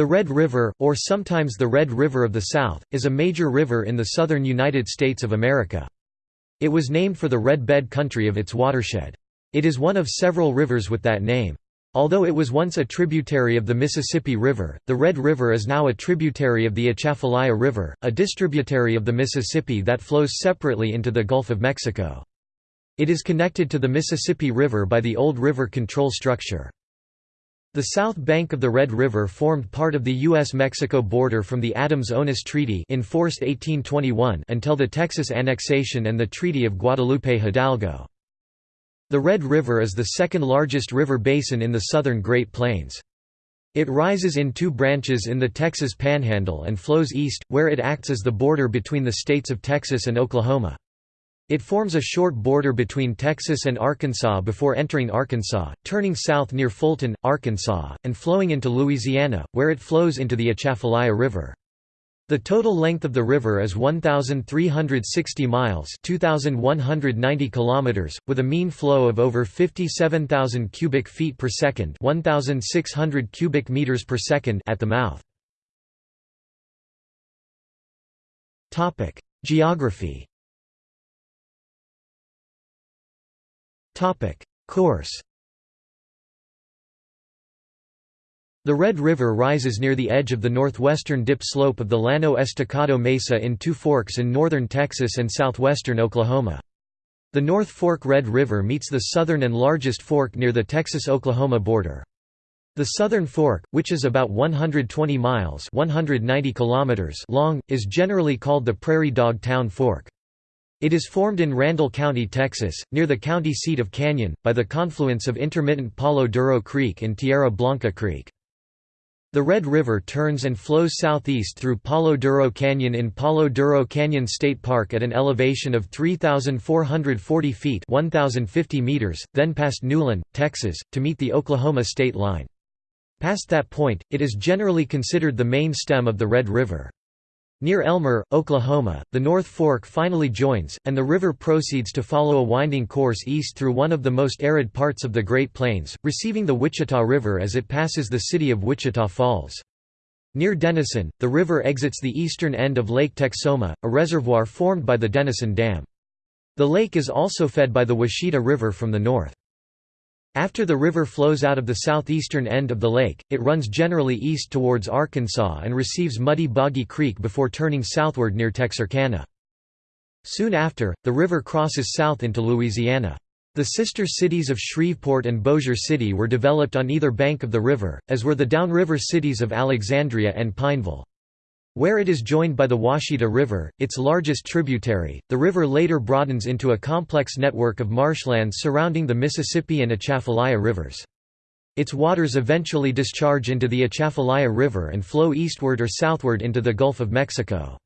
The Red River, or sometimes the Red River of the South, is a major river in the southern United States of America. It was named for the red bed country of its watershed. It is one of several rivers with that name. Although it was once a tributary of the Mississippi River, the Red River is now a tributary of the Atchafalaya River, a distributary of the Mississippi that flows separately into the Gulf of Mexico. It is connected to the Mississippi River by the old river control structure. The south bank of the Red River formed part of the U.S.-Mexico border from the Adams-Onis Treaty enforced 1821 until the Texas annexation and the Treaty of Guadalupe Hidalgo. The Red River is the second largest river basin in the southern Great Plains. It rises in two branches in the Texas Panhandle and flows east, where it acts as the border between the states of Texas and Oklahoma. It forms a short border between Texas and Arkansas before entering Arkansas, turning south near Fulton, Arkansas, and flowing into Louisiana, where it flows into the Atchafalaya River. The total length of the river is 1,360 miles 2,190 kilometers, with a mean flow of over 57,000 cubic feet per second 1,600 cubic meters per second at the mouth. Geography Course The Red River rises near the edge of the northwestern dip slope of the Llano Estacado Mesa in two forks in northern Texas and southwestern Oklahoma. The North Fork Red River meets the southern and largest fork near the Texas-Oklahoma border. The Southern Fork, which is about 120 miles 190 kilometers long, is generally called the Prairie Dog Town Fork. It is formed in Randall County, Texas, near the county seat of Canyon, by the confluence of intermittent Palo Duro Creek and Tierra Blanca Creek. The Red River turns and flows southeast through Palo Duro Canyon in Palo Duro Canyon State Park at an elevation of 3,440 feet 1,050 meters, then past Newlin, Texas, to meet the Oklahoma state line. Past that point, it is generally considered the main stem of the Red River. Near Elmer, Oklahoma, the North Fork finally joins, and the river proceeds to follow a winding course east through one of the most arid parts of the Great Plains, receiving the Wichita River as it passes the city of Wichita Falls. Near Denison, the river exits the eastern end of Lake Texoma, a reservoir formed by the Denison Dam. The lake is also fed by the Washita River from the north. After the river flows out of the southeastern end of the lake, it runs generally east towards Arkansas and receives Muddy Boggy Creek before turning southward near Texarkana. Soon after, the river crosses south into Louisiana. The sister cities of Shreveport and Bossier City were developed on either bank of the river, as were the downriver cities of Alexandria and Pineville. Where it is joined by the Ouachita River, its largest tributary, the river later broadens into a complex network of marshlands surrounding the Mississippi and Atchafalaya rivers. Its waters eventually discharge into the Atchafalaya River and flow eastward or southward into the Gulf of Mexico.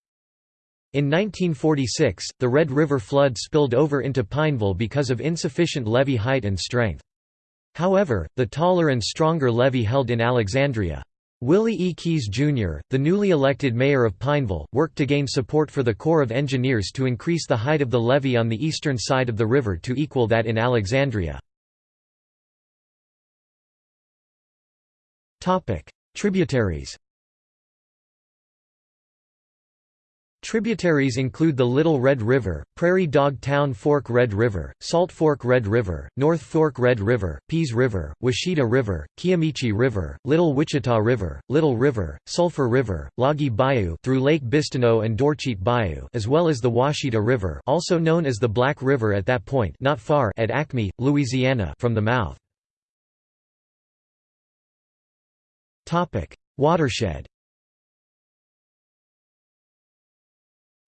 In 1946, the Red River flood spilled over into Pineville because of insufficient levee height and strength. However, the taller and stronger levee held in Alexandria. Willie E. Keyes, Jr., the newly elected mayor of Pineville, worked to gain support for the Corps of Engineers to increase the height of the levee on the eastern side of the river to equal that in Alexandria. Tributaries Tributaries include the Little Red River, Prairie Dog Town Fork Red River, Salt Fork Red River, North Fork Red River, Pease River, Washita River, Kiamichi River, Little Wichita River, Little River, Sulphur River, Loggy Bayou through Lake Bistineau and Dorcheat Bayou as well as the Ouachita River also known as the Black River at that point not far at Acme, Louisiana from the mouth. Watershed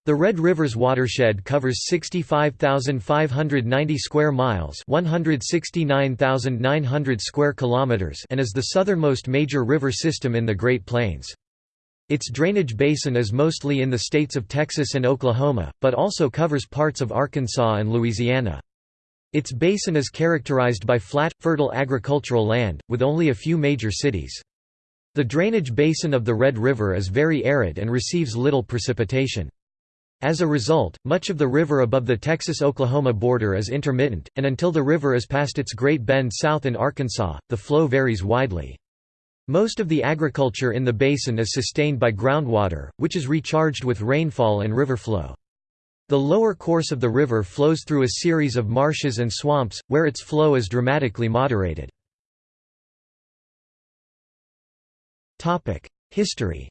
The Red River's watershed covers 65,590 square miles, 169,900 square kilometers, and is the southernmost major river system in the Great Plains. Its drainage basin is mostly in the states of Texas and Oklahoma, but also covers parts of Arkansas and Louisiana. Its basin is characterized by flat, fertile agricultural land, with only a few major cities. The drainage basin of the Red River is very arid and receives little precipitation. As a result, much of the river above the Texas-Oklahoma border is intermittent, and until the river is past its Great Bend south in Arkansas, the flow varies widely. Most of the agriculture in the basin is sustained by groundwater, which is recharged with rainfall and river flow. The lower course of the river flows through a series of marshes and swamps, where its flow is dramatically moderated. History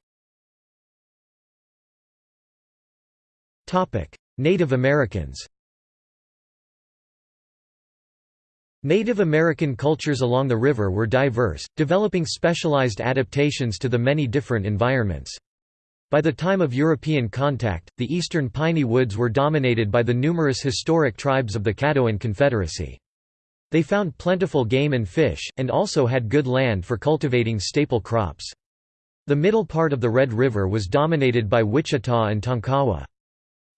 Native Americans Native American cultures along the river were diverse, developing specialized adaptations to the many different environments. By the time of European contact, the eastern piney woods were dominated by the numerous historic tribes of the Caddoan Confederacy. They found plentiful game and fish, and also had good land for cultivating staple crops. The middle part of the Red River was dominated by Wichita and Tonkawa.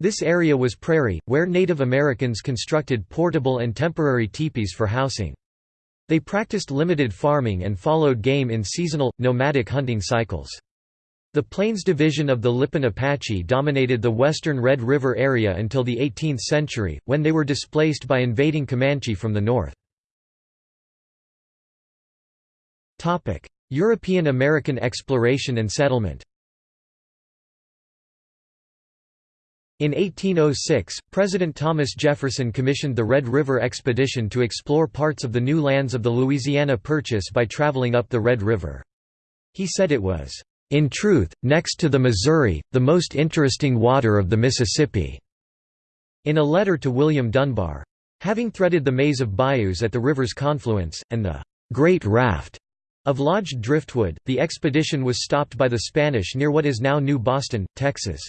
This area was prairie, where Native Americans constructed portable and temporary teepees for housing. They practiced limited farming and followed game in seasonal, nomadic hunting cycles. The Plains Division of the Lipan Apache dominated the western Red River area until the 18th century, when they were displaced by invading Comanche from the north. European American exploration and settlement In 1806, President Thomas Jefferson commissioned the Red River Expedition to explore parts of the new lands of the Louisiana Purchase by traveling up the Red River. He said it was, "...in truth, next to the Missouri, the most interesting water of the Mississippi." In a letter to William Dunbar. Having threaded the maze of bayous at the river's confluence, and the "...great raft," of lodged driftwood, the expedition was stopped by the Spanish near what is now New Boston, Texas.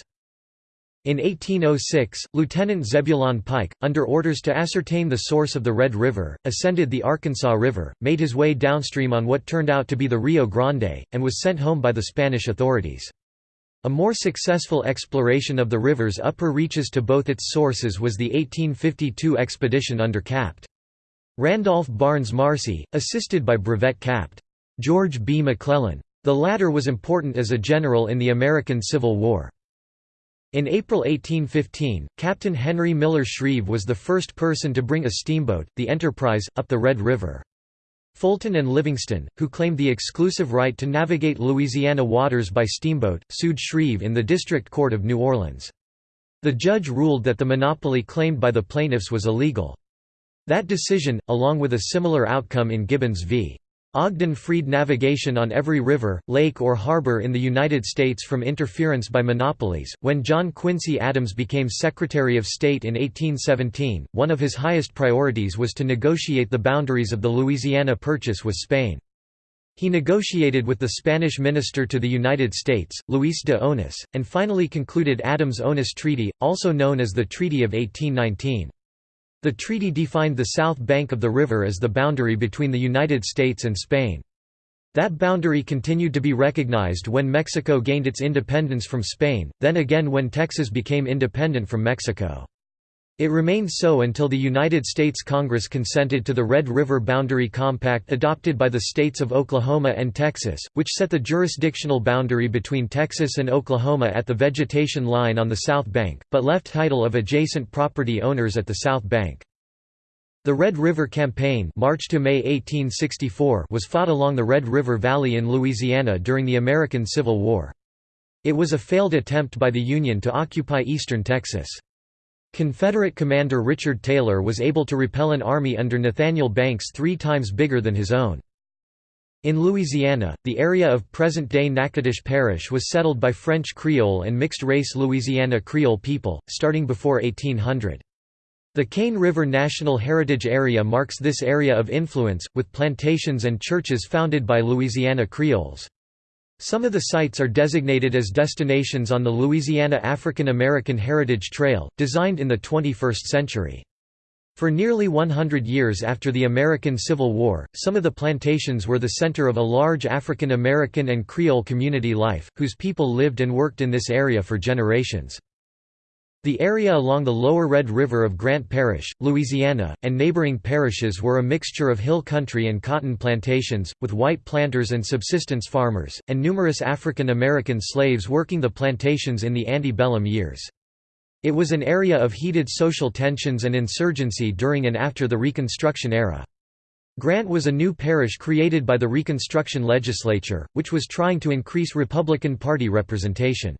In 1806, Lieutenant Zebulon Pike, under orders to ascertain the source of the Red River, ascended the Arkansas River, made his way downstream on what turned out to be the Rio Grande, and was sent home by the Spanish authorities. A more successful exploration of the river's upper reaches to both its sources was the 1852 expedition under Capt. Randolph Barnes Marcy, assisted by Brevet Capt. George B. McClellan. The latter was important as a general in the American Civil War. In April 1815, Captain Henry Miller Shreve was the first person to bring a steamboat, the Enterprise, up the Red River. Fulton and Livingston, who claimed the exclusive right to navigate Louisiana waters by steamboat, sued Shreve in the District Court of New Orleans. The judge ruled that the monopoly claimed by the plaintiffs was illegal. That decision, along with a similar outcome in Gibbons v. Ogden freed navigation on every river, lake or harbor in the United States from interference by monopolies. When John Quincy Adams became Secretary of State in 1817, one of his highest priorities was to negotiate the boundaries of the Louisiana Purchase with Spain. He negotiated with the Spanish minister to the United States, Luis de Onís, and finally concluded Adams-Onís Treaty, also known as the Treaty of 1819. The treaty defined the south bank of the river as the boundary between the United States and Spain. That boundary continued to be recognized when Mexico gained its independence from Spain, then again when Texas became independent from Mexico. It remained so until the United States Congress consented to the Red River Boundary Compact adopted by the states of Oklahoma and Texas, which set the jurisdictional boundary between Texas and Oklahoma at the vegetation line on the south bank, but left title of adjacent property owners at the south bank. The Red River Campaign March to May 1864 was fought along the Red River Valley in Louisiana during the American Civil War. It was a failed attempt by the Union to occupy eastern Texas. Confederate commander Richard Taylor was able to repel an army under Nathaniel Banks three times bigger than his own. In Louisiana, the area of present-day Natchitoches Parish was settled by French Creole and mixed-race Louisiana Creole people, starting before 1800. The Cane River National Heritage Area marks this area of influence, with plantations and churches founded by Louisiana Creoles. Some of the sites are designated as destinations on the Louisiana African American Heritage Trail, designed in the 21st century. For nearly 100 years after the American Civil War, some of the plantations were the center of a large African American and Creole community life, whose people lived and worked in this area for generations. The area along the lower Red River of Grant Parish, Louisiana, and neighboring parishes were a mixture of hill country and cotton plantations, with white planters and subsistence farmers, and numerous African American slaves working the plantations in the antebellum years. It was an area of heated social tensions and insurgency during and after the Reconstruction era. Grant was a new parish created by the Reconstruction Legislature, which was trying to increase Republican Party representation.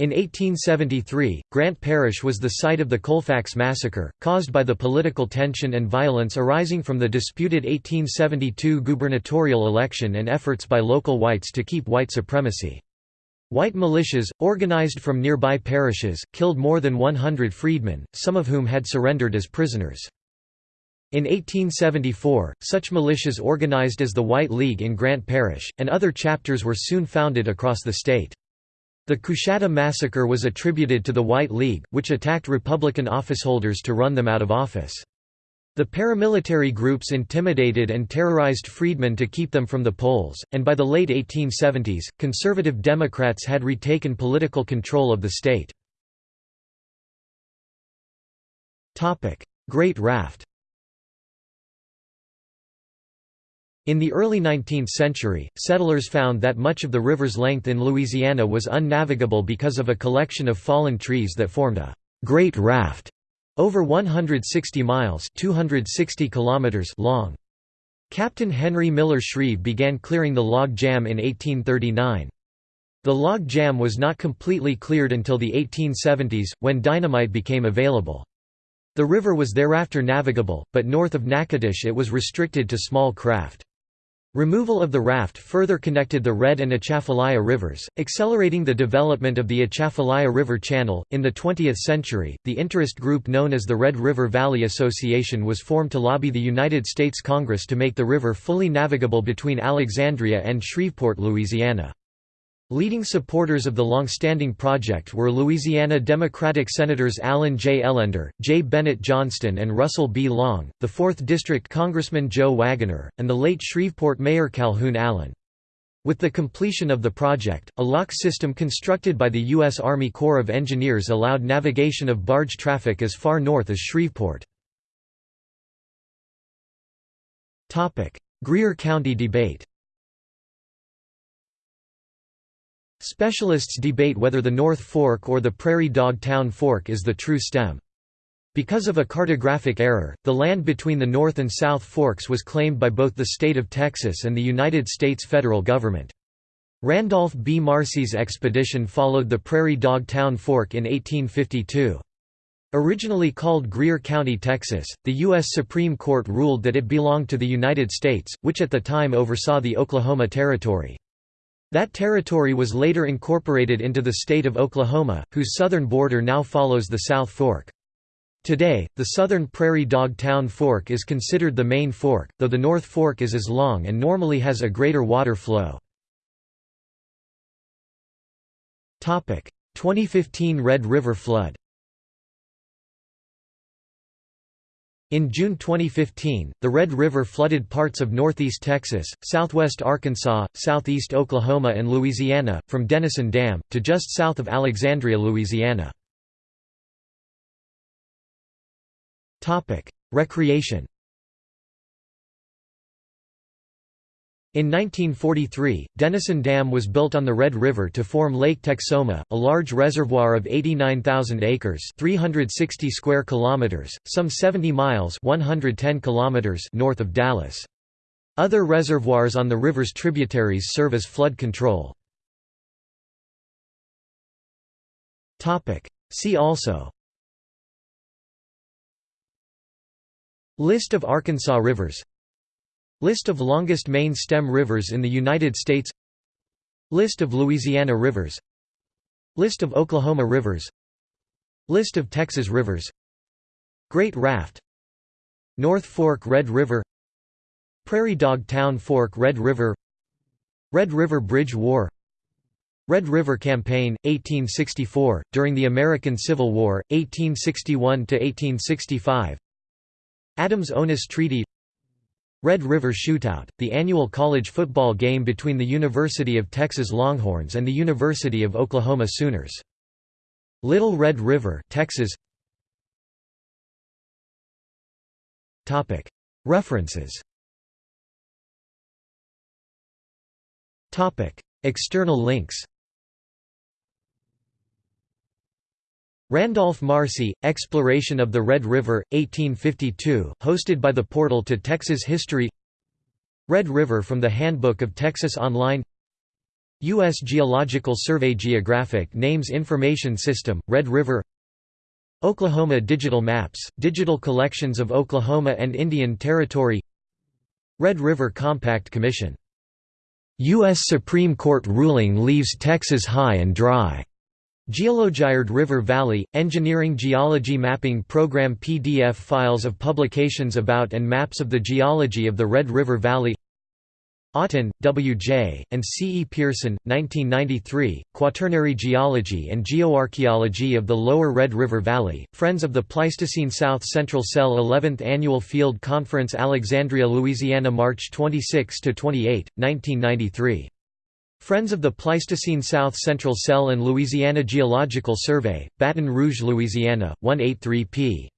In 1873, Grant Parish was the site of the Colfax Massacre, caused by the political tension and violence arising from the disputed 1872 gubernatorial election and efforts by local whites to keep white supremacy. White militias, organized from nearby parishes, killed more than 100 freedmen, some of whom had surrendered as prisoners. In 1874, such militias organized as the White League in Grant Parish, and other chapters were soon founded across the state. The Coushatta Massacre was attributed to the White League, which attacked Republican officeholders to run them out of office. The paramilitary groups intimidated and terrorized freedmen to keep them from the polls, and by the late 1870s, conservative Democrats had retaken political control of the state. Great Raft In the early 19th century, settlers found that much of the river's length in Louisiana was unnavigable because of a collection of fallen trees that formed a «great raft» over 160 miles 260 kilometers long. Captain Henry Miller Shreve began clearing the log jam in 1839. The log jam was not completely cleared until the 1870s, when dynamite became available. The river was thereafter navigable, but north of Natchitoches it was restricted to small craft. Removal of the raft further connected the Red and Atchafalaya rivers, accelerating the development of the Atchafalaya River Channel. In the 20th century, the interest group known as the Red River Valley Association was formed to lobby the United States Congress to make the river fully navigable between Alexandria and Shreveport, Louisiana. Leading supporters of the long-standing project were Louisiana Democratic Senators Allen J. Ellender, J. Bennett Johnston and Russell B. Long, the 4th District Congressman Joe Waggonner, and the late Shreveport Mayor Calhoun Allen. With the completion of the project, a lock system constructed by the U.S. Army Corps of Engineers allowed navigation of barge traffic as far north as Shreveport. Greer County debate Specialists debate whether the North Fork or the Prairie Dog Town Fork is the true stem. Because of a cartographic error, the land between the North and South Forks was claimed by both the state of Texas and the United States federal government. Randolph B. Marcy's expedition followed the Prairie Dog Town Fork in 1852. Originally called Greer County, Texas, the U.S. Supreme Court ruled that it belonged to the United States, which at the time oversaw the Oklahoma Territory. That territory was later incorporated into the state of Oklahoma, whose southern border now follows the South Fork. Today, the southern Prairie Dog Town Fork is considered the main fork, though the North Fork is as long and normally has a greater water flow. 2015 Red River flood In June 2015, the Red River flooded parts of northeast Texas, southwest Arkansas, southeast Oklahoma and Louisiana, from Denison Dam, to just south of Alexandria, Louisiana. Recreation In 1943, Denison Dam was built on the Red River to form Lake Texoma, a large reservoir of 89,000 acres (360 square kilometers), some 70 miles (110 kilometers) north of Dallas. Other reservoirs on the river's tributaries serve as flood control. Topic: See also List of Arkansas rivers List of longest main stem rivers in the United States. List of Louisiana rivers. List of Oklahoma rivers. List of Texas rivers. Great Raft. North Fork Red River. Prairie Dog Town Fork Red River. Red River Bridge War. Red River Campaign, 1864, during the American Civil War, 1861–1865 Adams-Onis Treaty Red River Shootout, the annual college football game between the University of Texas Longhorns and the University of Oklahoma Sooners. Little Red River, Texas. References. Topic: External links. Randolph Marcy, Exploration of the Red River, 1852 hosted by the Portal to Texas History Red River from the Handbook of Texas Online U.S. Geological Survey Geographic Names Information System, Red River Oklahoma Digital Maps, digital collections of Oklahoma and Indian Territory Red River Compact Commission. U.S. Supreme Court ruling leaves Texas high and dry. Geologired River Valley, Engineering Geology Mapping Program PDF Files of publications about and maps of the geology of the Red River Valley Oughton, W. J., and C. E. Pearson, 1993, Quaternary Geology and Geoarchaeology of the Lower Red River Valley, Friends of the Pleistocene South Central Cell 11th Annual Field Conference Alexandria, Louisiana March 26–28, 1993 Friends of the Pleistocene South Central Cell and Louisiana Geological Survey, Baton Rouge, Louisiana, 183 p.